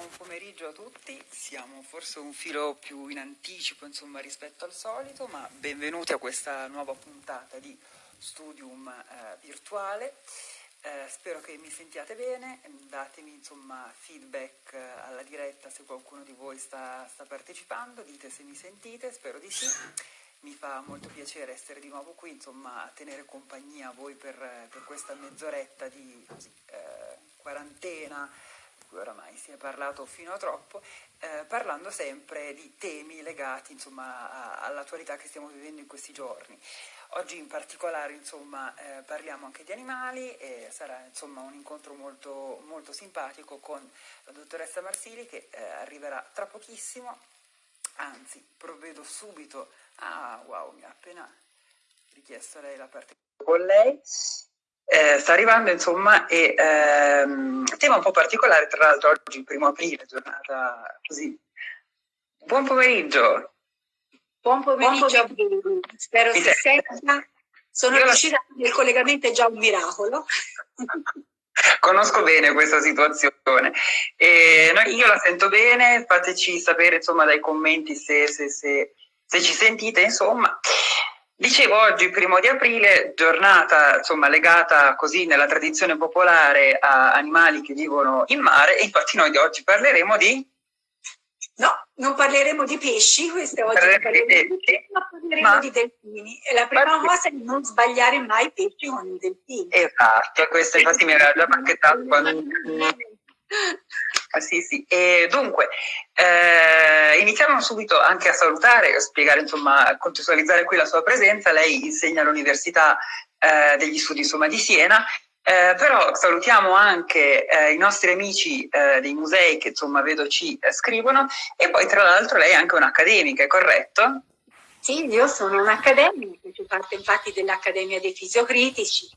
buon pomeriggio a tutti, siamo forse un filo più in anticipo insomma, rispetto al solito, ma benvenuti a questa nuova puntata di Studium eh, virtuale. Eh, spero che mi sentiate bene, datemi insomma, feedback eh, alla diretta se qualcuno di voi sta, sta, partecipando, dite se mi sentite, spero di sì. Mi fa molto piacere essere di nuovo qui, insomma, tenere compagnia a voi per, per questa mezz'oretta di così, eh, quarantena cui oramai si è parlato fino a troppo, eh, parlando sempre di temi legati insomma, all'attualità che stiamo vivendo in questi giorni. Oggi in particolare insomma, eh, parliamo anche di animali e sarà insomma, un incontro molto, molto simpatico con la dottoressa Marsili che eh, arriverà tra pochissimo, anzi provvedo subito, ah wow mi ha appena richiesto lei la parte con lei eh, sta arrivando insomma e ehm, tema un po' particolare tra l'altro oggi il primo aprile giornata così. Buon pomeriggio. Buon pomeriggio a voi. spero si senta. Sono Io riuscita la... il collegamento è già un miracolo. Conosco bene questa situazione. E io la sento bene fateci sapere insomma dai commenti se, se, se, se ci sentite insomma Dicevo oggi, primo di aprile, giornata insomma, legata così nella tradizione popolare a animali che vivono in mare e infatti noi di oggi parleremo di... No, non parleremo di pesci, questa oggi parleremo di pesci, ma parleremo ma... di delfini. E la prima ma... cosa è non sbagliare mai pesci con i delfini. Esatto, questo infatti mi era già pacchettato quando... Ah, sì, sì. E dunque, eh, iniziamo subito anche a salutare, a spiegare, insomma, a contestualizzare qui la sua presenza. Lei insegna all'Università eh, degli Studi insomma, di Siena, eh, però salutiamo anche eh, i nostri amici eh, dei musei che insomma vedo ci eh, scrivono e poi tra l'altro lei è anche un'accademica, è corretto? Sì, io sono un'accademica, faccio parte infatti dell'Accademia dei Fisiocritici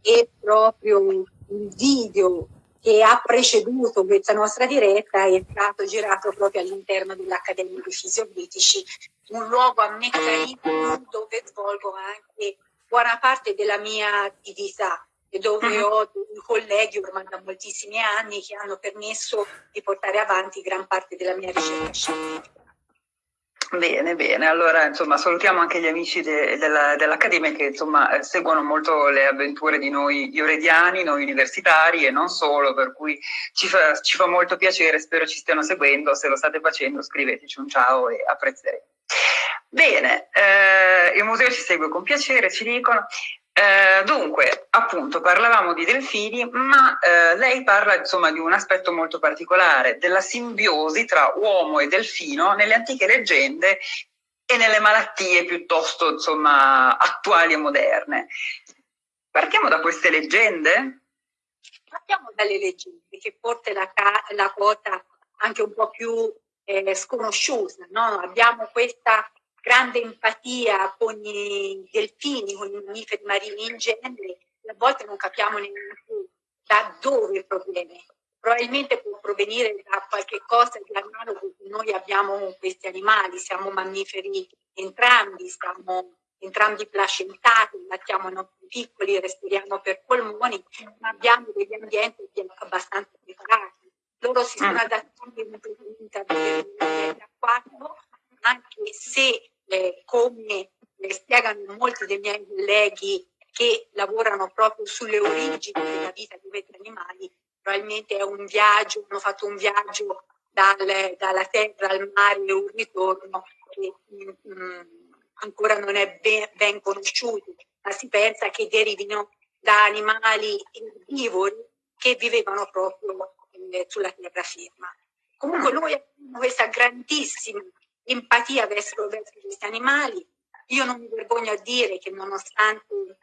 e proprio il video che ha preceduto questa nostra diretta è stato girato proprio all'interno dell'Accademia dei Fisiocritici, un luogo a meccanismo dove svolgo anche buona parte della mia attività e dove uh-huh. ho dei colleghi ormai da moltissimi anni che hanno permesso di portare avanti gran parte della mia ricerca scientifica. Bene, bene, allora insomma salutiamo anche gli amici de, dell'Accademia che insomma eh, seguono molto le avventure di noi iorediani, noi universitari e non solo, per cui ci fa, ci fa molto piacere, spero ci stiano seguendo, se lo state facendo scriveteci un ciao e apprezzeremo. Bene, eh, il museo ci segue con piacere, ci dicono. Eh, dunque, appunto, parlavamo di delfini, ma eh, lei parla insomma di un aspetto molto particolare, della simbiosi tra uomo e delfino nelle antiche leggende e nelle malattie piuttosto insomma, attuali e moderne. Partiamo da queste leggende? Partiamo dalle leggende, che forse la, la quota anche un po' più eh, sconosciuta. No? Abbiamo questa grande empatia con i delfini, con i mammiferi marini in genere, a volte non capiamo neanche da dove proviene. Probabilmente può provenire da qualche cosa di analogo che noi abbiamo con questi animali, siamo mammiferi entrambi, siamo entrambi placentati, battiamo i nostri piccoli, respiriamo per polmoni, ma abbiamo degli ambienti abbastanza preparati. Loro si sono mm. adattati a vivere in un ambiente acquatico, anche se eh, come spiegano molti dei miei colleghi che lavorano proprio sulle origini della vita di questi animali, probabilmente è un viaggio, hanno fatto un viaggio dal, dalla terra al mare e un ritorno che mh, mm, mm, ancora non è ben, ben conosciuto, ma si pensa che derivino da animali erbivori che vivevano proprio eh, sulla terraferma. Comunque noi abbiamo questa grandissima empatia verso, verso questi animali. Io non mi vergogno a dire che nonostante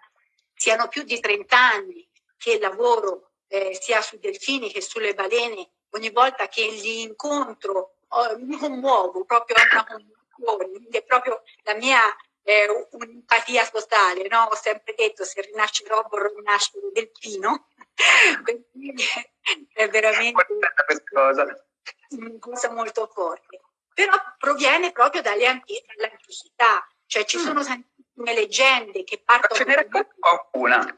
siano più di 30 anni che lavoro eh, sia sui delfini che sulle balene, ogni volta che li incontro oh, mi commuovo proprio a una commozione, quindi è proprio la mia eh, un'empatia totale, no? ho sempre detto se rinascerò vorrò rinascere delfino, quindi è veramente una cosa molto forte però proviene proprio dall'antichità, cioè ci mm. sono tantissime leggende che partono... Ce ne racconti qualcuna?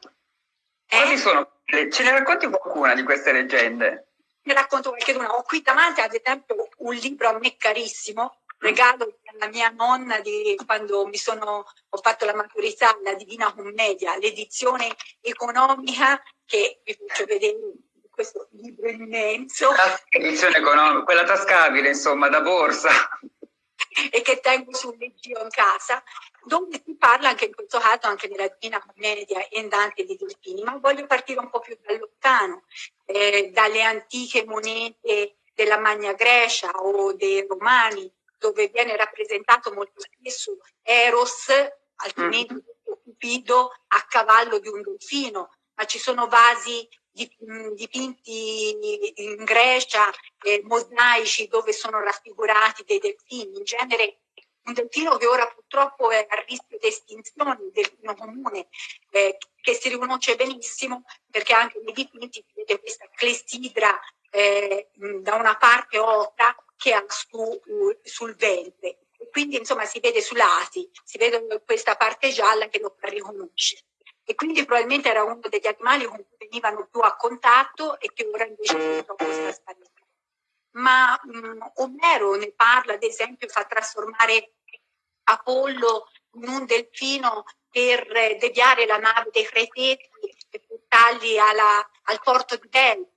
Eh? Sono, ce ne racconti qualcuna di queste leggende? ne racconto qualche-una. Ho qui davanti, ad esempio, un libro a me carissimo, regalo alla mia nonna di quando mi sono, ho fatto la maturità, la Divina Commedia, l'edizione economica che vi faccio vedere questo libro immenso. L'edizione economica, quella tascabile, insomma, da borsa. e che tengo sul leggio in casa, dove si parla anche in questo caso anche della Divina Commedia e Dante di Delfini, ma voglio partire un po' più da lontano, eh, dalle antiche monete della Magna Grecia o dei Romani, dove viene rappresentato molto spesso Eros, altrimenti mm. Cupido, a cavallo di un delfino, ma ci sono vasi dipinti in Grecia, eh, mosaici dove sono raffigurati dei delfini. In genere un delfino che ora purtroppo è a rischio di estinzione, il delfino comune, eh, che si riconosce benissimo perché anche nei dipinti vedete questa clessidra eh, da una parte ocra che ha su, sul ventre. Quindi insomma si vede sui lati, si vede questa parte gialla che lo fa riconoscere e quindi probabilmente era uno degli animali con cui venivano più a contatto e che ora invece purtroppo sta sparendo. Ma mh, Omero ne parla, ad esempio, fa trasformare Apollo in un delfino per deviare la nave dei Cretesi e portarli alla, al porto di Delfi.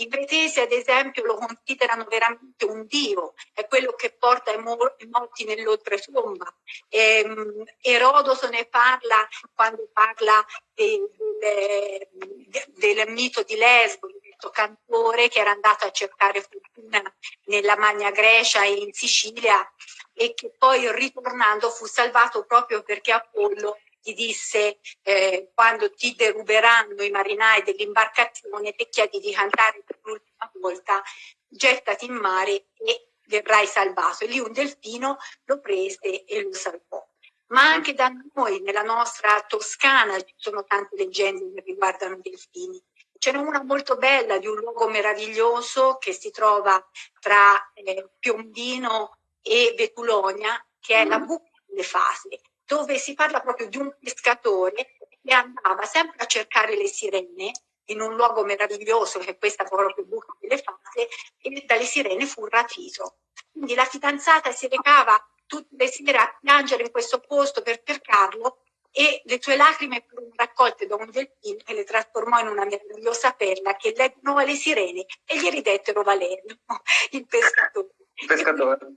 I cretesi, ad esempio, lo considerano veramente un dio, è quello che porta i, morti nell'oltretomba. Ehm, Erodoto ne parla quando parla de, de, de, del mito di Lesbo, questo cantore che era andato a cercare fortuna nella Magna Grecia e in Sicilia e che poi ritornando fu salvato proprio perché Apollo ti disse eh, quando ti deruberanno i marinai dell'imbarcazione ti chiedi di cantare per l'ultima volta gettati in mare e verrai salvato. E lì un delfino lo prese e lo salvò. Ma anche da noi, nella nostra Toscana, ci sono tante leggende che riguardano i delfini. Ce n'è una molto bella di un luogo meraviglioso che si trova tra eh, Piombino e Vetulonia, che è la mm. buca delle fasi dove si parla proprio di un pescatore che andava sempre a cercare le sirene in un luogo meraviglioso che è questa proprio buca delle fate e dalle sirene fu rapito. Quindi la fidanzata si recava tutte le sere a piangere in questo posto per cercarlo e le sue lacrime furono raccolte da un delfino che le trasformò in una meravigliosa perla che leggono alle sirene e gli ridettero Valerio, il pescatore. Il pescatore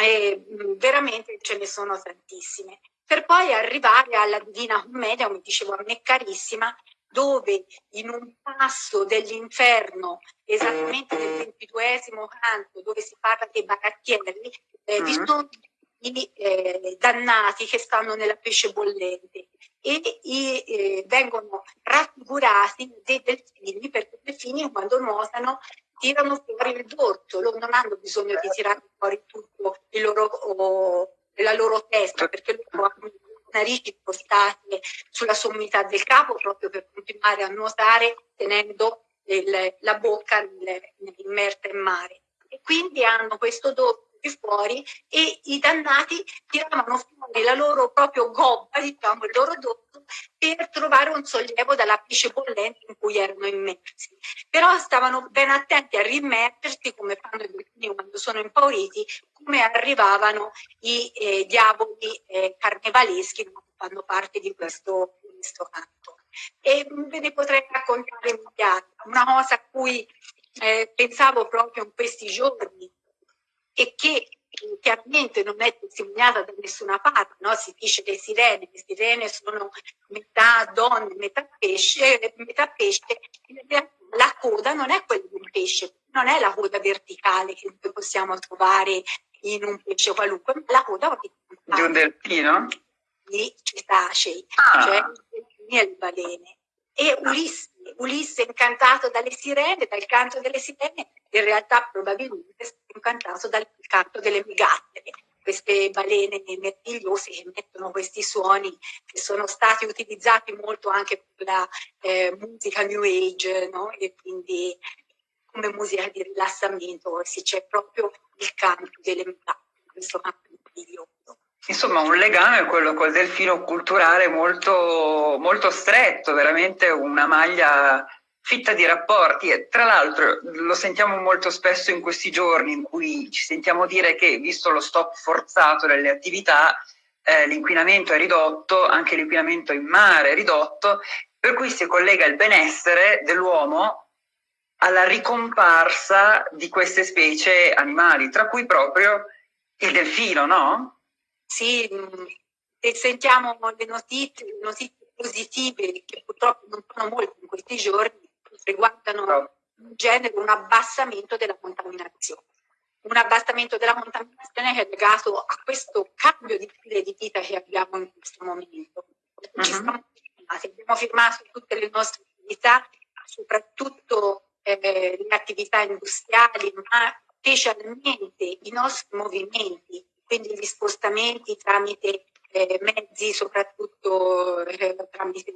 e veramente ce ne sono tantissime. Per poi arrivare alla Divina Commedia, come dicevo a me carissima, dove in un passo dell'inferno, esattamente nel ventiduesimo canto, dove si parla dei barattieri, eh, vi mm-hmm. sono i eh, dannati che stanno nella pesce bollente e i, eh, vengono raffigurati dei delfini, perché i delfini quando nuotano tirano fuori il dorso, loro non hanno bisogno di tirare fuori tutto loro, oh, la loro testa, perché loro hanno le narici spostate sulla sommità del capo proprio per continuare a nuotare tenendo il, la bocca immerta in mare. E quindi hanno questo dorso fuori e i dannati tiravano fuori la loro proprio gobba, diciamo, il loro dorso, per trovare un sollievo dalla pesce bollente in cui erano immersi. Però stavano ben attenti a rimettersi, come fanno i delfini quando sono impauriti, come arrivavano i eh, diavoli eh, carnevaleschi che fanno parte di questo, di questo canto. E ve ne potrei raccontare. Una cosa a cui eh, pensavo proprio in questi giorni e che chiaramente non è testimoniata da nessuna parte, no? si dice le sirene, le sirene sono metà donne, metà pesce, metà pesce, la coda non è quella di un pesce, non è la coda verticale che possiamo trovare in un pesce qualunque, ma la coda di un delfino? Di cetacei, ah. cioè e le balene. E Ulisse, Ulisse incantato dalle sirene, dal canto delle sirene, in realtà probabilmente è incantato dal canto delle megattere, queste balene meravigliose che emettono questi suoni che sono stati utilizzati molto anche per la eh, musica New Age, no? e quindi come musica di rilassamento, se c'è proprio il canto delle megattere, questo canto meraviglioso. Insomma, un legame, quello col delfino culturale molto, molto stretto, veramente una maglia fitta di rapporti e tra l'altro lo sentiamo molto spesso in questi giorni in cui ci sentiamo dire che visto lo stop forzato delle attività eh, l'inquinamento è ridotto, anche l'inquinamento in mare è ridotto, per cui si collega il benessere dell'uomo alla ricomparsa di queste specie animali, tra cui proprio il delfino, no? Sì, mm, e sentiamo le notizie, le notizie positive che purtroppo non sono molte in questi giorni, riguardano no. in genere un abbassamento della contaminazione. Un abbassamento della contaminazione che è legato a questo cambio di stile di vita che abbiamo in questo momento. Uh -huh. abbiamo firmato tutte le nostre attività, soprattutto eh, le attività industriali, ma specialmente i nostri movimenti, quindi gli spostamenti tramite eh, mezzi, soprattutto eh, tramite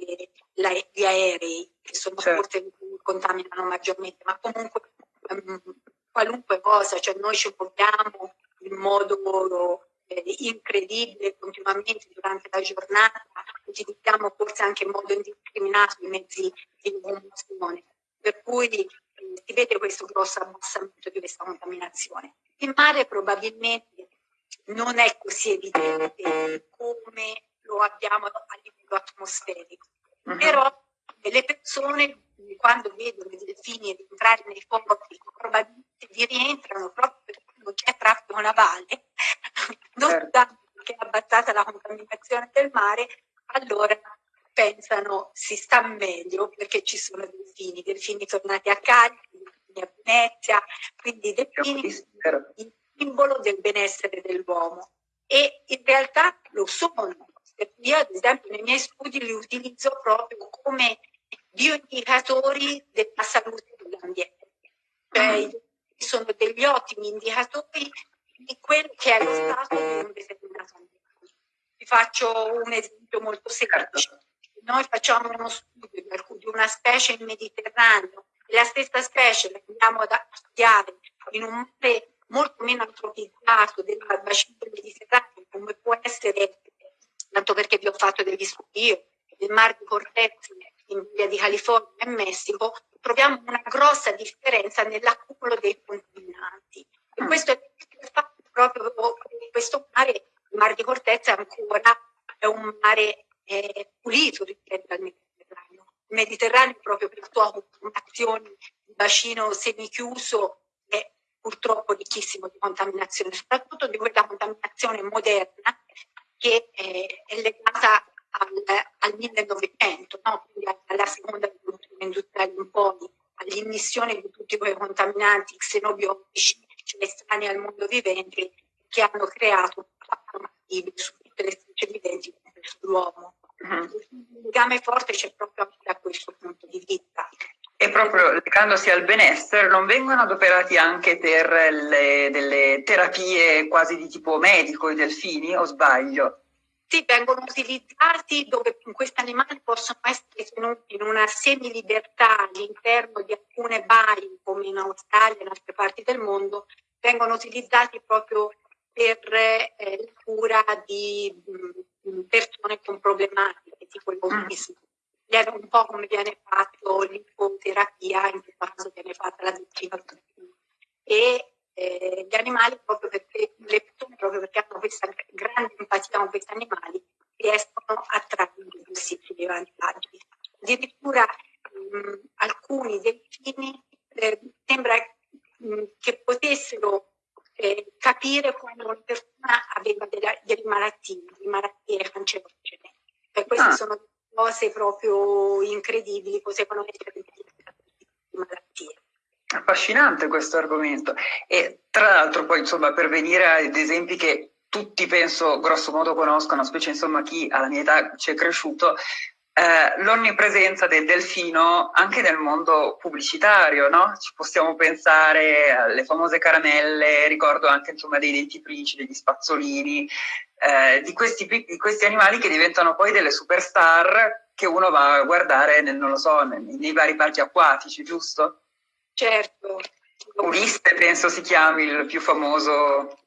la, gli aerei, che sono certo. che contaminano maggiormente, ma comunque um, qualunque cosa, cioè noi ci muoviamo in modo eh, incredibile continuamente durante la giornata, utilizziamo forse anche in modo indiscriminato i mezzi di locomozione, per cui eh, si vede questo grosso abbassamento di questa contaminazione. In mare probabilmente non è così evidente come lo abbiamo a livello atmosferico, uh -huh. però le persone quando vedono i delfini entrare nei porti probabilmente vi rientrano proprio perché non c'è traffico navale, non certo. che è abbassata la contaminazione del mare, allora pensano si sta meglio perché ci sono delfini, i delfini tornati a carico, i delfini a Venezia, quindi i delfini simbolo del benessere dell'uomo e in realtà lo sono. Io ad esempio nei miei studi li utilizzo proprio come bioindicatori della salute dell'ambiente. Cioè, mm. sono degli ottimi indicatori di quello che è lo stato di un determinato ambiente. Vi faccio un esempio molto semplice. Noi facciamo uno studio di una specie in Mediterraneo e la stessa specie la andiamo ad studiare in un mare molto meno antropizzato del bacino del Mediterraneo, come può essere, tanto perché vi ho fatto degli studi io, il Mar di Cortez in via di California e Messico, troviamo una grossa differenza nell'accumulo dei contaminanti. E mm. questo è fatto proprio questo mare, il Mar di Cortez ancora è un mare eh, pulito rispetto al Mediterraneo. Il Mediterraneo proprio per sua conformazione, bacino semichiuso purtroppo ricchissimo di contaminazione, soprattutto di quella contaminazione moderna che eh, è legata al, al 1900, no? quindi alla seconda rivoluzione industriale in poi, all'immissione di tutti quei contaminanti xenobiotici cioè estranei al mondo vivente che hanno creto un impatto massivo su tutte le specie viventi sull'uomo. Mm-hmm. Il legame forte c'è proprio da questo punto di vista. Proprio legandosi al benessere, non vengono adoperati anche per le, delle terapie quasi di tipo medico i delfini, o sbaglio? Sì, vengono utilizzati dove questi animali possono essere tenuti in una semilibertà all'interno di alcune baie, come in Australia e in altre parti del mondo, vengono utilizzati proprio per eh, la cura di mh, mm, persone con problematiche, tipo l'autismo. Mm. Un po' come viene fatto l'ipoterapia, in questo caso viene fatta la vaccinazione. E eh, gli animali proprio perché le persone proprio perché hanno questa grande empatia con questi animali riescono a trarre i possibili vantaggi. Addirittura mh, alcuni delfini eh, sembra mh, che potessero eh, capire quando una persona aveva delle, delle malattie, delle malattie cancerogene. E queste ah. sono cose proprio incredibili, cose che non malattie. Affascinante questo argomento e tra l'altro poi insomma per venire ad esempi che tutti penso grosso modo conoscono, specie insomma chi alla mia età ci è cresciuto, eh, l'onnipresenza del delfino anche nel mondo pubblicitario, no? Ci possiamo pensare alle famose caramelle, ricordo anche insomma dei dentifrici, degli spazzolini, eh, di, questi, di, questi, animali che diventano poi delle superstar che uno va a guardare, nel, non lo so, nei, nei vari parchi acquatici, giusto? Certo. Ulisse penso si chiami il più famoso.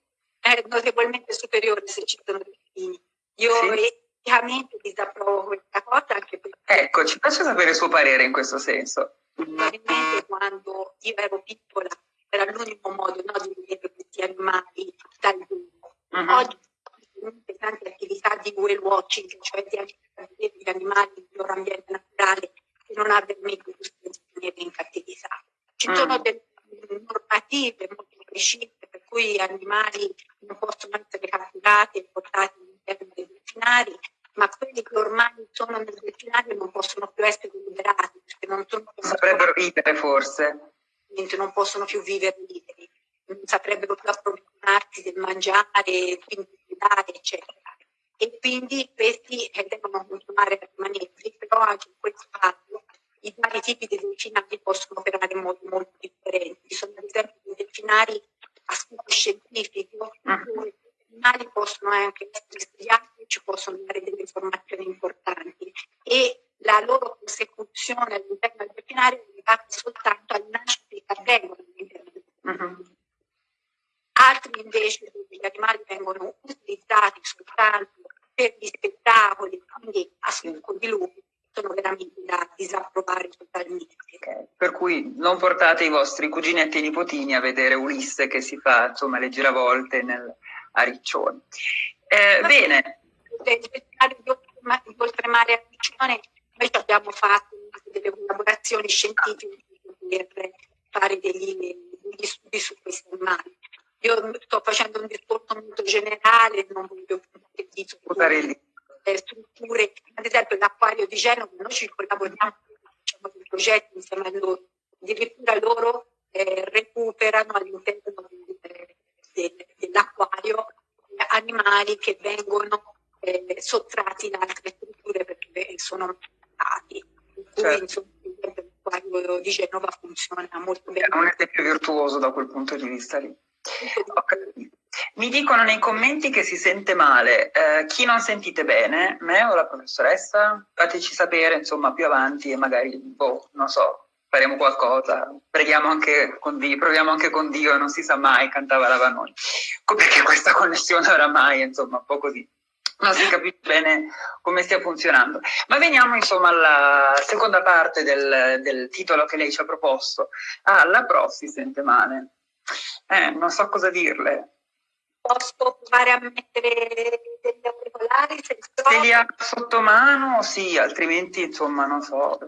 È notevolmente superiore se ci sono delfini. Io sì. eticamente disapprovo questa cosa anche perché... Ecco, ci faccia sapere il suo parere in questo senso. probabilmente quando io ero piccola era l'unico modo no, di vedere questi animali dal vivo. Uh-huh. Oggi tante attività di whale watching, cioè di vedere gli animali nel loro ambiente naturale e non avermi gusto di tenere in cattività. Ci uh sono delle normative molto precise per cui gli animali non possono essere catturati e portati all'interno dei delfinari, ma quelli che ormai sono nel delfinario non possono più essere liberati perché non sono saprebbero vivere forse non possono più vivere liberi non saprebbero più approvvigionarsi del mangiare quindi dare eccetera e quindi questi devono continuare a rimanere però anche in questo caso i vari tipi di delfinari possono operare in modi molto differenti sono ad esempio dei delfinari a scopo scientifico mm. i animali possono anche essere studiati ci possono dare delle informazioni importanti e la loro consecuzione all'interno del delfinario è legata soltanto al nascita che avvengono all'interno del delfinario. Uh-huh. Altri invece gli animali vengono utilizzati soltanto per gli spettacoli, quindi a scopo di lucro, sono veramente da disapprovare totalmente. Okay. Per cui non portate i vostri cuginetti e nipotini a vedere Ulisse che si fa insomma le giravolte nel, a Riccione. Eh, bene. Di oltremare a Riccione noi abbiamo fatto delle collaborazioni scientifiche per fare degli, degli studi su questi animali. Io sto facendo un discorso molto generale, non voglio puntare di strutture, ad esempio l'acquario di Genova, noi ci collaboriamo, facciamo dei progetti insieme a loro, addirittura loro eh, recuperano all'interno dell'acquario animali che vengono eh, sottratti da altre strutture perché sono stati. Certo. insomma, l'acquario di Genova funziona molto bene. È un esempio virtuoso da quel punto di vista lì. Okay. Mi dicono nei commenti che si sente male. Eh, chi non sentite bene, me o la professoressa? Fateci sapere, insomma, più avanti e magari, boh, non so, faremo qualcosa. Preghiamo anche con Dio, proviamo anche con Dio, non si sa mai, cantava la Vanoni. Perché questa connessione oramai, insomma, un po' così non si capisce bene come stia funzionando. Ma veniamo insomma alla seconda parte del, del titolo che lei ci ha proposto. Ah, la prof si sente male. Eh, non so cosa dirle. Posso provare a mettere degli auricolari? Se li ha sotto mano, sì, altrimenti insomma non so.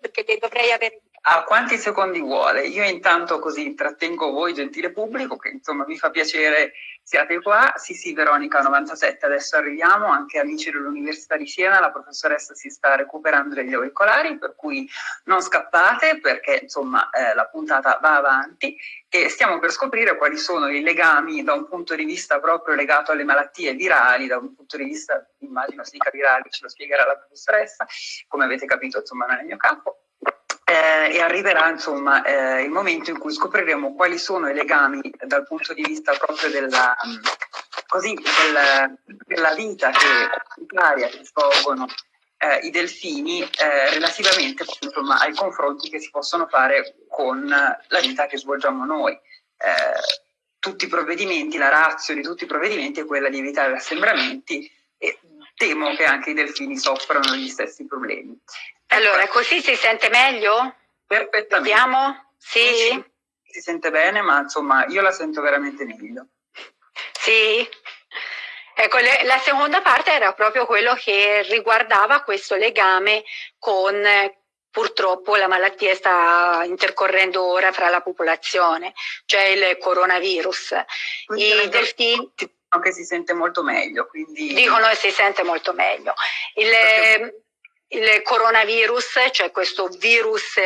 Perché dovrei avere a quanti secondi vuole? Io intanto così intrattengo voi, gentile pubblico, che insomma mi fa piacere siate qua. Sì, sì, Veronica 97, adesso arriviamo, anche amici dell'Università di Siena, la professoressa si sta recuperando degli auricolari, per cui non scappate perché insomma eh, la puntata va avanti e stiamo per scoprire quali sono i legami da un punto di vista proprio legato alle malattie virali, da un punto di vista, immagino si dica virali, ce lo spiegherà la professoressa, come avete capito insomma non è il mio campo eh, e arriverà insomma eh, il momento in cui scopriremo quali sono i legami dal punto di vista proprio della, così, del, della vita che, che svolgono eh, i delfini eh, relativamente insomma, ai confronti che si possono fare con la vita che svolgiamo noi. Eh, tutti i provvedimenti, la razza di tutti i provvedimenti è quella di evitare assembramenti e temo che anche i delfini soffrano gli stessi problemi. Allora, così si sente meglio? Perfettamente. Vediamo? Sì? Si sente bene, ma insomma io la sento veramente meglio. Sì. Ecco, le, la seconda parte era proprio quello che riguardava questo legame con purtroppo la malattia sta intercorrendo ora fra la popolazione, cioè il coronavirus. I delfini che si sente molto meglio. Quindi... Dicono che si sente molto meglio. Il, il coronavirus, cioè questo virus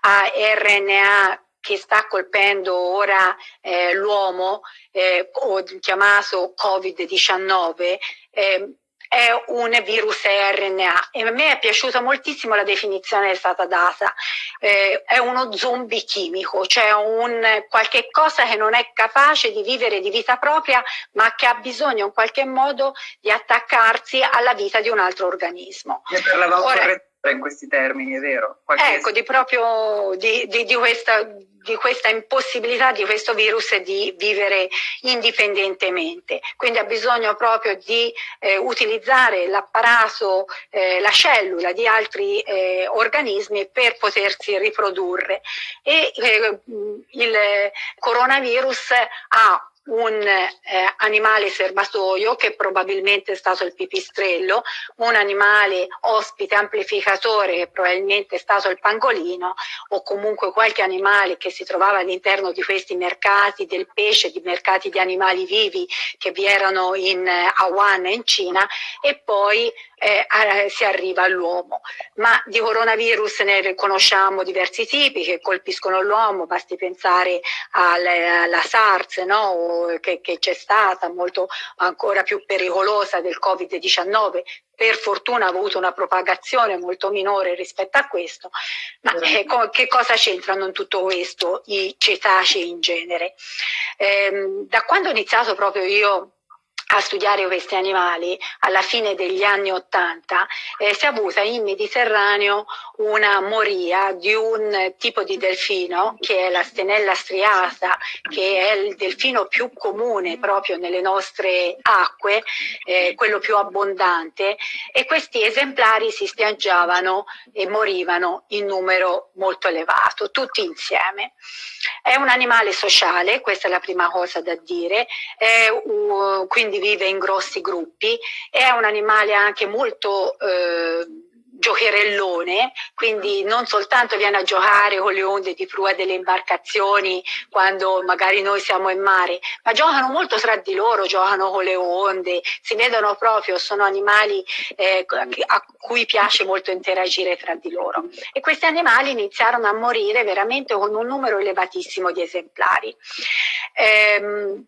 a RNA che sta colpendo ora eh, l'uomo, eh, chiamato Covid-19, eh, è un virus RNA e a me è piaciuta moltissimo la definizione che è stata data, eh, è uno zombie chimico, cioè un qualche cosa che non è capace di vivere di vita propria ma che ha bisogno in qualche modo di attaccarsi alla vita di un altro organismo. Ne parlavamo Ora, in questi termini, è vero? Qualche ecco, di proprio di, di, di questa di questa impossibilità di questo virus di vivere indipendentemente. Quindi ha bisogno proprio di eh, utilizzare l'apparato, eh, la cellula di altri eh, organismi per potersi riprodurre. E eh, il coronavirus ha un eh, animale serbatoio che probabilmente è stato il pipistrello, un animale ospite amplificatore che probabilmente è stato il pangolino o comunque qualche animale che si trovava all'interno di questi mercati del pesce, di mercati di animali vivi che vi erano in eh, Wuhan in Cina e poi eh, si arriva all'uomo. Ma di coronavirus ne conosciamo diversi tipi che colpiscono l'uomo, basti pensare alla, alla SARS no? che, che c'è stata, molto ancora più pericolosa del Covid-19, per fortuna ha avuto una propagazione molto minore rispetto a questo, ma eh, che cosa c'entrano in tutto questo i cetacei in genere? Eh, da quando ho iniziato proprio io a studiare questi animali alla fine degli anni Ottanta eh, si è avuta in Mediterraneo una moria di un tipo di delfino che è la stenella striata, che è il delfino più comune proprio nelle nostre acque, eh, quello più abbondante e questi esemplari si spiaggiavano e morivano in numero molto elevato, tutti insieme. È un animale sociale, questa è la prima cosa da dire, è, uh, quindi vive in grossi gruppi, è un animale anche molto eh, giocherellone, quindi non soltanto viene a giocare con le onde di prua delle imbarcazioni quando magari noi siamo in mare, ma giocano molto tra di loro, giocano con le onde, si vedono proprio, sono animali eh, a cui piace molto interagire tra di loro. E questi animali iniziarono a morire veramente con un numero elevatissimo di esemplari. Ehm,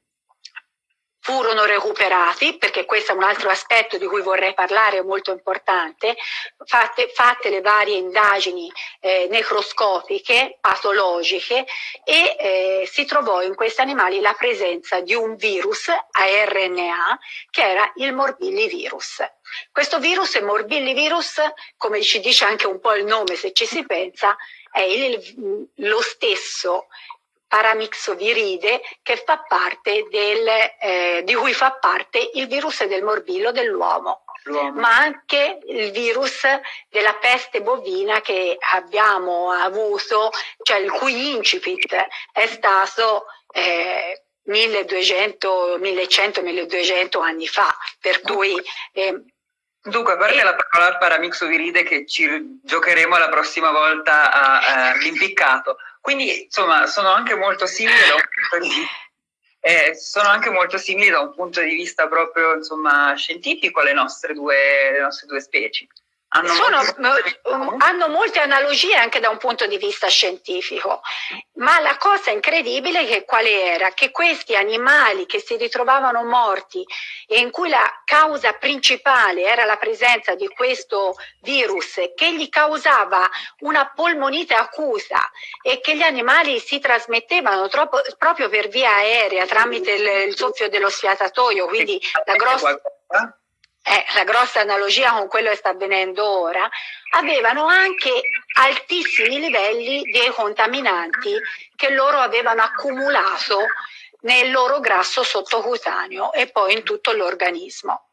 furono recuperati, perché questo è un altro aspetto di cui vorrei parlare molto importante, fatte, fatte le varie indagini eh, necroscopiche, patologiche e eh, si trovò in questi animali la presenza di un virus a RNA che era il morbillivirus. Questo virus, il morbillivirus, come ci dice anche un po' il nome se ci si pensa, è il, lo stesso paramixoviride che fa parte del, eh, di cui fa parte il virus del morbillo dell'uomo ma anche il virus della peste bovina che abbiamo avuto, cioè il cui incipit è stato eh, 1200, 1100, 1200 anni fa, per cui eh, Dunque, a parte la parola paramixoviride che ci giocheremo la prossima volta all'impiccato, quindi insomma sono anche molto simili da un punto di, eh, sono anche molto simili da un punto di vista proprio insomma, scientifico alle nostre due, le nostre due specie. Hanno, molte... hanno, molte analogie anche da un punto di vista scientifico, ma la cosa incredibile che quale era? Che questi animali che si ritrovavano morti e in cui la causa principale era la presenza di questo virus che gli causava una polmonite accusa e che gli animali si trasmettevano troppo, proprio per via aerea tramite il, il soffio dello sfiatatoio, quindi la grossa eh, la grossa analogia con quello che sta avvenendo ora, avevano anche altissimi livelli di contaminanti che loro avevano accumulato nel loro grasso sottocutaneo e poi in tutto l'organismo.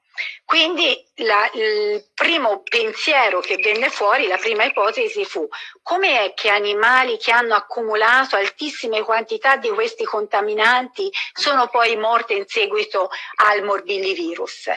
Quindi la, il primo pensiero che venne fuori, la prima ipotesi fu come è che animali che hanno accumulato altissime quantità di questi contaminanti sono poi morti in seguito al morbillivirus?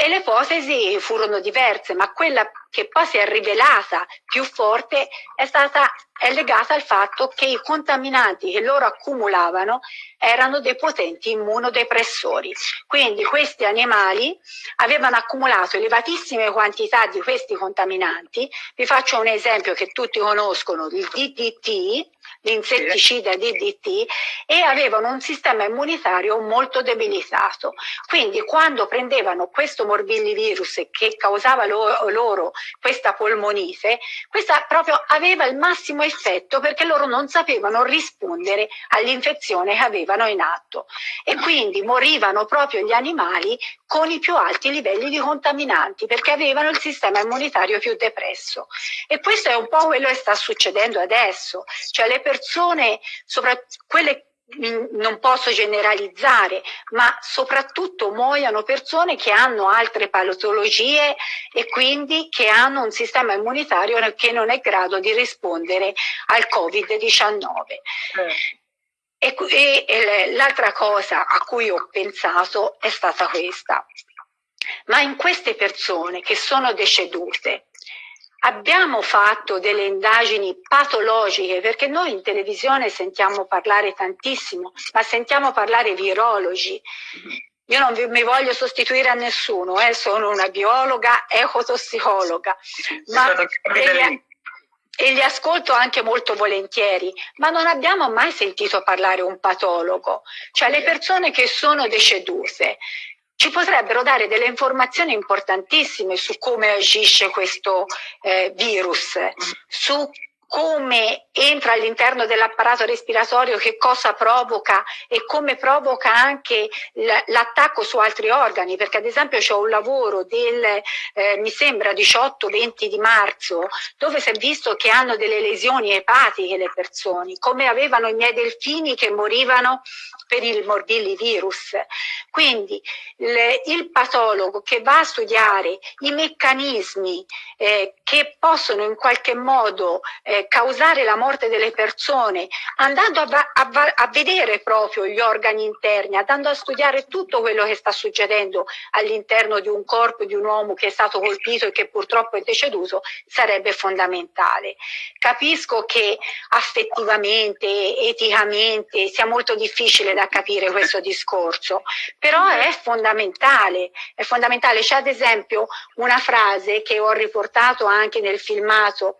E le ipotesi furono diverse, ma quella che poi si è rivelata più forte è stata è legata al fatto che i contaminanti che loro accumulavano erano dei potenti immunodepressori. Quindi questi animali avevano accumulato elevatissime quantità di questi contaminanti. Vi faccio un esempio che tutti conoscono, il DDT, l'insetticida DDT e avevano un sistema immunitario molto debilitato. Quindi quando prendevano questo morbillivirus che causava loro, loro questa polmonite, questa proprio aveva il massimo effetto perché loro non sapevano rispondere all'infezione che avevano in atto e quindi morivano proprio gli animali con i più alti livelli di contaminanti perché avevano il sistema immunitario più depresso. E questo è un po' quello che sta succedendo adesso, cioè le le persone, quelle non posso generalizzare, ma soprattutto muoiono persone che hanno altre patologie e quindi che hanno un sistema immunitario che non è in grado di rispondere al Covid-19. Eh. E, e, e l'altra cosa a cui ho pensato è stata questa. Ma in queste persone che sono decedute, Abbiamo fatto delle indagini patologiche perché noi in televisione sentiamo parlare tantissimo, ma sentiamo parlare virologi. Io non mi voglio sostituire a nessuno, eh, sono una biologa, ecotossicologa, ma e li, e li ascolto anche molto volentieri, ma non abbiamo mai sentito parlare un patologo, cioè le persone che sono decedute ci potrebbero dare delle informazioni importantissime su come agisce questo eh, virus, su come entra all'interno dell'apparato respiratorio, che cosa provoca e come provoca anche l'attacco su altri organi, perché ad esempio c'è un lavoro del, eh, mi sembra, 18-20 di marzo, dove si è visto che hanno delle lesioni epatiche le persone, come avevano i miei delfini che morivano per il morbillivirus. Quindi le, il patologo che va a studiare i meccanismi eh, che possono in qualche modo eh, causare la morte delle persone, andando a, a, a vedere proprio gli organi interni, andando a studiare tutto quello che sta succedendo all'interno di un corpo di un uomo che è stato colpito e che purtroppo è deceduto, sarebbe fondamentale. Capisco che affettivamente, eticamente sia molto difficile da capire questo discorso, però è fondamentale, è fondamentale. C'è ad esempio una frase che ho riportato anche nel filmato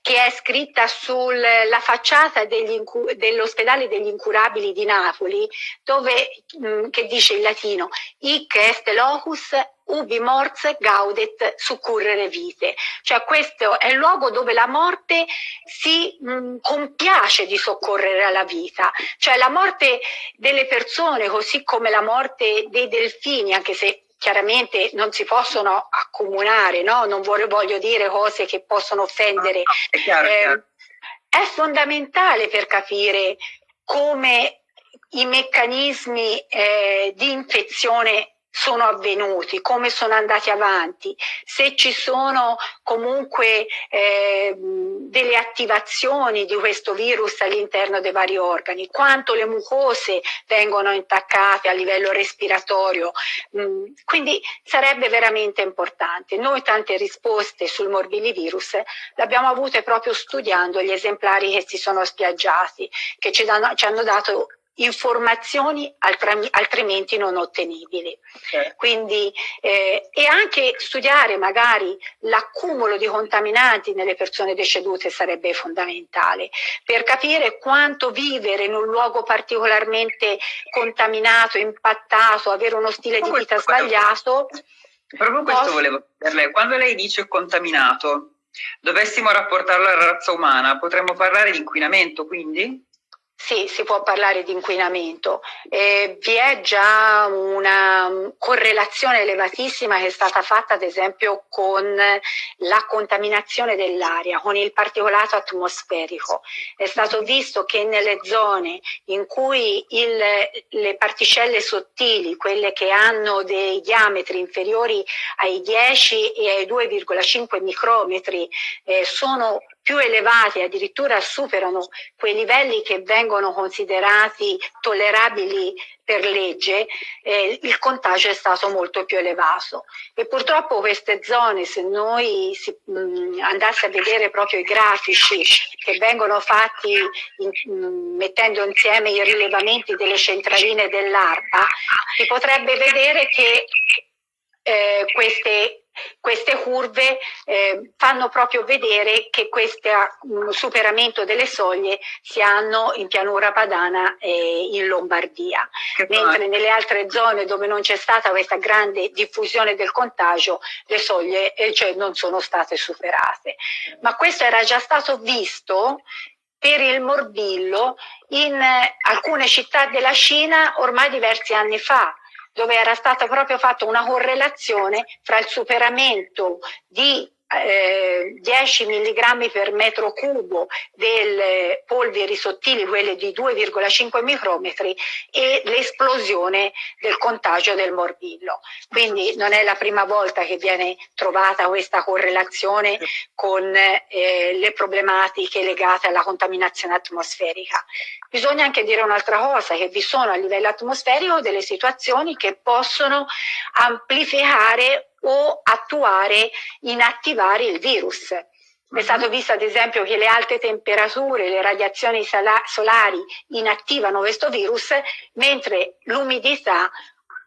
che è scritta sulla facciata dell'ospedale degli incurabili di Napoli, dove, mm, che dice in latino, hic est locus ubi mors gaudet succurrere vite, cioè questo è il luogo dove la morte si mh, mm, compiace di soccorrere alla vita, cioè la morte delle persone così come la morte dei delfini, anche se chiaramente non si possono accomunare, no? non voglio dire cose che possono offendere. No, è, chiaro, eh, chiaro. è fondamentale per capire come i meccanismi eh, di infezione sono avvenuti, come sono andati avanti, se ci sono comunque eh, delle attivazioni di questo virus all'interno dei vari organi, quanto le mucose vengono intaccate a livello respiratorio. Mm, quindi sarebbe veramente importante. Noi tante risposte sul morbillivirus abbiamo avute proprio studiando gli esemplari che si sono spiaggiati, che ci, danno, ci hanno dato informazioni altrimenti non ottenibili. Certo. Quindi, eh, e anche studiare magari l'accumulo di contaminanti nelle persone decedute sarebbe fondamentale per capire quanto vivere in un luogo particolarmente contaminato, impattato, avere uno stile di vita sbagliato. Proprio questo volevo chiederle, quando lei dice contaminato, dovessimo rapportarlo alla razza umana, potremmo parlare di inquinamento quindi? Sì, si può parlare di inquinamento. Eh, vi è già una correlazione elevatissima che è stata fatta ad esempio con la contaminazione dell'aria, con il particolato atmosferico. È stato visto che nelle zone in cui il, le particelle sottili, quelle che hanno dei diametri inferiori ai 10 e ai 2,5 micrometri, eh, sono più elevati, addirittura superano quei livelli che vengono considerati tollerabili per legge, eh, il contagio è stato molto più elevato. E purtroppo queste zone, se noi si, mh, andasse a vedere proprio i grafici che vengono fatti in, mh, mettendo insieme i rilevamenti delle centraline dell'ARPA, si potrebbe vedere che eh, queste queste curve eh, fanno proprio vedere che questo superamento delle soglie si hanno in pianura padana e in Lombardia, che mentre poi. nelle altre zone dove non c'è stata questa grande diffusione del contagio le soglie eh, cioè non sono state superate. Ma questo era già stato visto per il morbillo in eh, alcune città della Cina ormai diversi anni fa dove era stata proprio fatta una correlazione fra il superamento di eh, 10 mg per metro cubo delle polveri sottili, quelle di 2,5 micrometri, e l'esplosione del contagio del morbillo. Quindi non è la prima volta che viene trovata questa correlazione con eh, le problematiche legate alla contaminazione atmosferica. Bisogna anche dire un'altra cosa, che vi sono a livello atmosferico delle situazioni che possono amplificare o attuare, inattivare il virus. È mhm. stato visto ad esempio che le alte temperature, le radiazioni solari inattivano questo virus, mentre l'umidità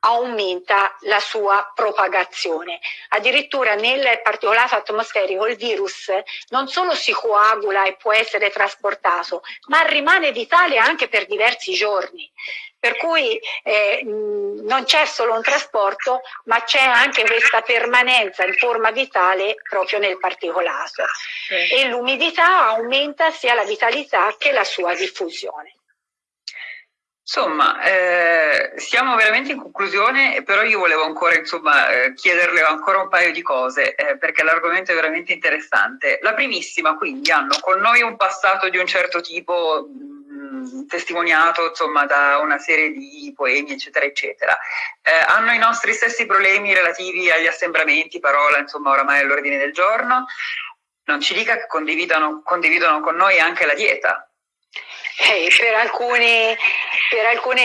aumenta la sua propagazione. Addirittura nel particolato atmosferico il virus non solo si coagula e può essere trasportato, ma rimane vitale anche per diversi giorni. Per cui eh, non c'è solo un trasporto, ma c'è anche questa permanenza in forma vitale proprio nel particolato. E l'umidità aumenta sia la vitalità che la sua diffusione. Insomma, eh, siamo veramente in conclusione, però io volevo ancora insomma, eh, chiederle ancora un paio di cose, eh, perché l'argomento è veramente interessante. La primissima, quindi, hanno con noi un passato di un certo tipo, mh, testimoniato insomma, da una serie di poemi, eccetera, eccetera. Eh, hanno i nostri stessi problemi relativi agli assembramenti, parola, insomma, oramai all'ordine del giorno. Non ci dica che condividono con noi anche la dieta, eh, per alcuni, per alcuni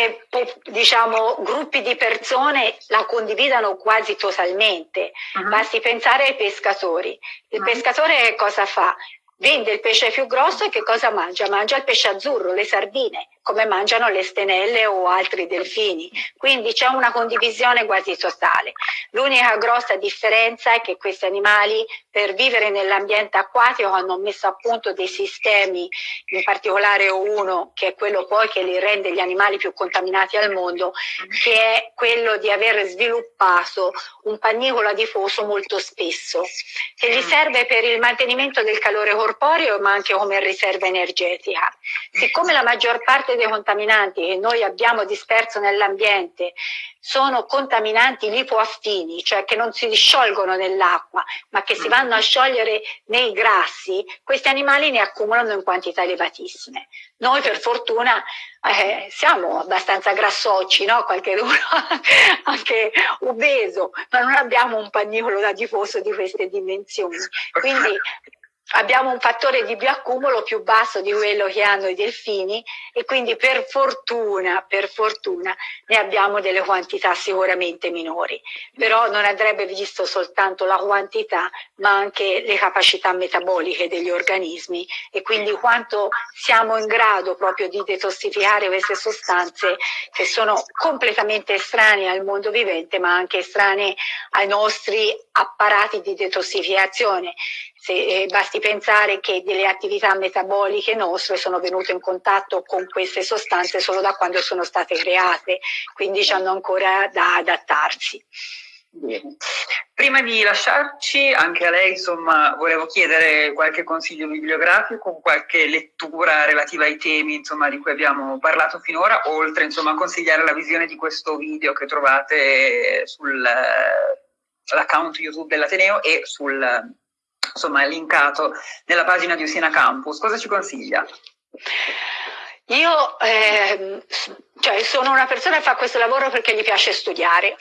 diciamo, gruppi di persone la condividono quasi totalmente. Uh-huh. Basti pensare ai pescatori. Il uh-huh. pescatore cosa fa? Vende il pesce più grosso e che cosa mangia? Mangia il pesce azzurro, le sardine come mangiano le stenelle o altri delfini. Quindi c'è una condivisione quasi totale. L'unica grossa differenza è che questi animali per vivere nell'ambiente acquatico hanno messo a punto dei sistemi, in particolare uno che è quello poi che li rende gli animali più contaminati al mondo, che è quello di aver sviluppato un pagnicolo adiposo molto spesso, che gli serve per il mantenimento del calore corporeo ma anche come riserva energetica. Siccome la maggior parte parte dei contaminanti che noi abbiamo disperso nell'ambiente sono contaminanti lipoaffini, cioè che non si disciolgono nell'acqua, ma che si vanno a sciogliere nei grassi, questi animali ne accumulano in quantità elevatissime. Noi per fortuna eh, siamo abbastanza grassocci, no? qualche uno anche obeso, ma non abbiamo un pagnicolo da tifoso di queste dimensioni. Quindi abbiamo un fattore di bioaccumulo più basso di quello che hanno i delfini e quindi per fortuna, per fortuna ne abbiamo delle quantità sicuramente minori, però non andrebbe visto soltanto la quantità ma anche le capacità metaboliche degli organismi e quindi quanto siamo in grado proprio di detossificare queste sostanze che sono completamente estranee al mondo vivente ma anche estranee ai nostri apparati di detossificazione se, eh, basti pensare che delle attività metaboliche nostre sono venute in contatto con queste sostanze solo da quando sono state create, quindi hanno ancora da adattarsi. Bene. Prima di lasciarci, anche a lei insomma, volevo chiedere qualche consiglio bibliografico, qualche lettura relativa ai temi insomma, di cui abbiamo parlato finora, oltre insomma, a consigliare la visione di questo video che trovate sull'account YouTube dell'Ateneo e sul insomma è linkato nella pagina di Usina Campus. Cosa ci consiglia? Io eh, cioè, sono una persona che fa questo lavoro perché gli piace studiare,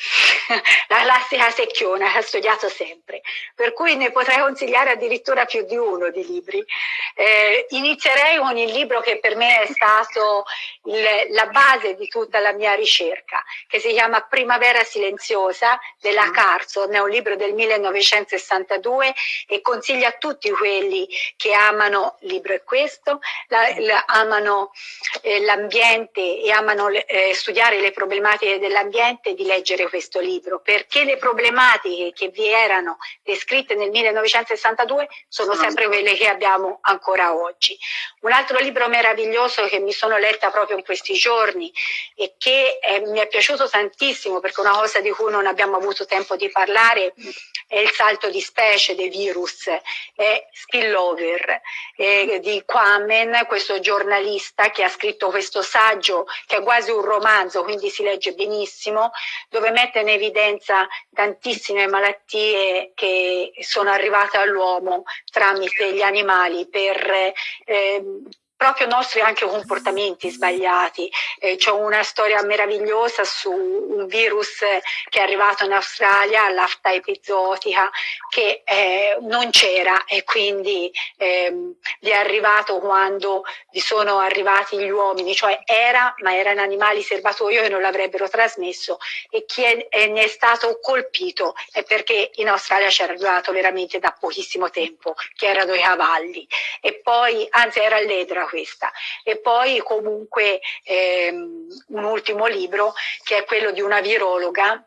la classica secchiona che ha studiato sempre, per cui ne potrei consigliare addirittura più di uno di libri. Eh, inizierei con il libro che per me è stato il, la base di tutta la mia ricerca, che si chiama Primavera silenziosa della mm. Carson, è un libro del 1962 e consiglia a tutti quelli che amano, il libro. È questo, la, la, amano eh, l'ambiente e amano eh, studiare le problematiche dell'ambiente di leggere questo libro, perché le problematiche che vi erano descritte nel 1962 sono sempre quelle che abbiamo ancora oggi. Un altro libro meraviglioso che mi sono letta proprio in questi giorni e che eh, mi è piaciuto tantissimo perché è una cosa di cui non abbiamo avuto tempo di parlare è il salto di specie dei virus, è Spillover eh, di Quamen, questo giornalista che ha scritto questo saggio che è quasi un romanzo, quindi si legge benissimo, dove mette in evidenza tantissime malattie che sono arrivate all'uomo tramite gli animali per eh, proprio nostri anche comportamenti sbagliati. Eh, C'è una storia meravigliosa su un virus che è arrivato in Australia, l'afta epizotica, che eh, non c'era e quindi ehm, è arrivato quando vi sono arrivati gli uomini, cioè era, ma erano animali serbatoio che non l'avrebbero trasmesso e chi è, è, ne è stato colpito è perché in Australia c'era arrivato veramente da pochissimo tempo, che erano i cavalli. E poi, anzi era l'edra questa. E poi comunque ehm, un ultimo libro che è quello di una virologa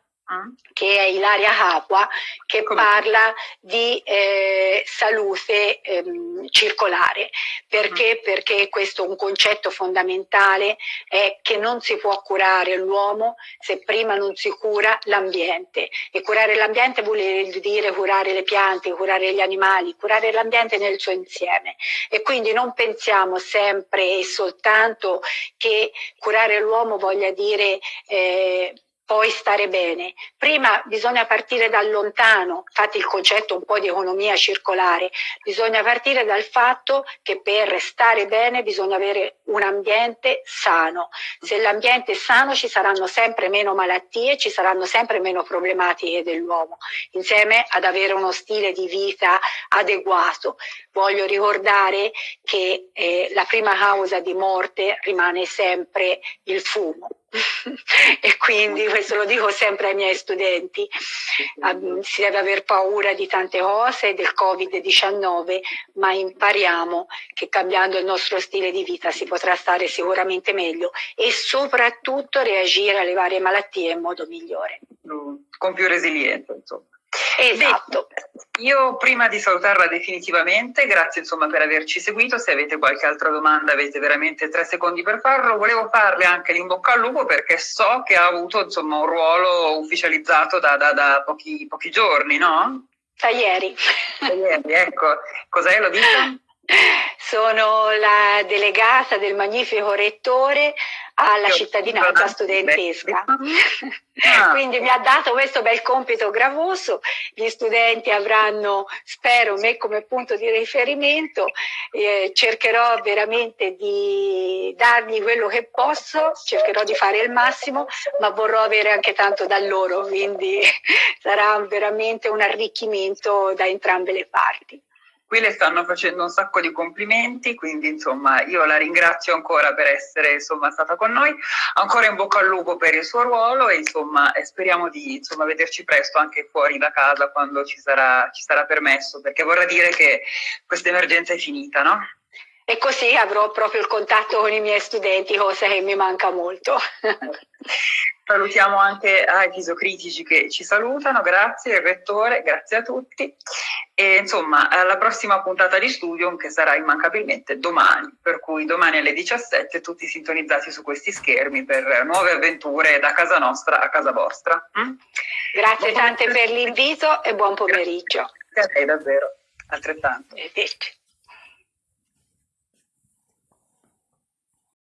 che è Ilaria Capua, che Come? parla di eh, salute ehm, circolare. Perché? Mm. Perché questo è un concetto fondamentale, è che non si può curare l'uomo se prima non si cura l'ambiente. E curare l'ambiente vuol dire curare le piante, curare gli animali, curare l'ambiente nel suo insieme. E quindi non pensiamo sempre e soltanto che curare l'uomo voglia dire eh, poi stare bene. Prima bisogna partire dal lontano, infatti il concetto un po' di economia circolare, bisogna partire dal fatto che per stare bene bisogna avere un ambiente sano. Se l'ambiente è sano ci saranno sempre meno malattie, ci saranno sempre meno problematiche dell'uomo, insieme ad avere uno stile di vita adeguato. Voglio ricordare che eh, la prima causa di morte rimane sempre il fumo e quindi questo lo dico sempre ai miei studenti, si deve aver paura di tante cose, del Covid-19, ma impariamo che cambiando il nostro stile di vita si potrà stare sicuramente meglio e soprattutto reagire alle varie malattie in modo migliore. Con più resilienza, insomma. Esatto. Io prima di salutarla definitivamente, grazie insomma per averci seguito, se avete qualche altra domanda avete veramente tre secondi per farlo, volevo farle anche l'in bocca al lupo perché so che ha avuto insomma un ruolo ufficializzato da, da, da pochi, pochi, giorni, no? Da ieri. Da ieri, ecco. Cos'è, lo dico? Sono la delegata del magnifico rettore alla cittadinanza studentesca. Ah. Quindi mi ha dato questo bel compito gravoso, gli studenti avranno, spero, me come punto di riferimento, eh, cercherò veramente di dargli quello che posso, cercherò di fare il massimo, ma vorrò avere anche tanto da loro, quindi sarà veramente un arricchimento da entrambe le parti qui le stanno facendo un sacco di complimenti, quindi insomma io la ringrazio ancora per essere insomma, stata con noi, ancora in bocca al lupo per il suo ruolo e insomma speriamo di insomma, vederci presto anche fuori da casa quando ci sarà, ci sarà permesso, perché vorrà dire che questa emergenza è finita, no? E così avrò proprio il contatto con i miei studenti, cosa che mi manca molto. Salutiamo anche ai fisocritici che ci salutano, grazie il rettore, grazie a tutti e insomma alla prossima puntata di Studium che sarà immancabilmente domani, per cui domani alle 17 tutti sintonizzati su questi schermi per nuove avventure da casa nostra a casa vostra. Mm? Grazie buon tante per l'invito e buon pomeriggio. Grazie a lei davvero, altrettanto. Arrivederci.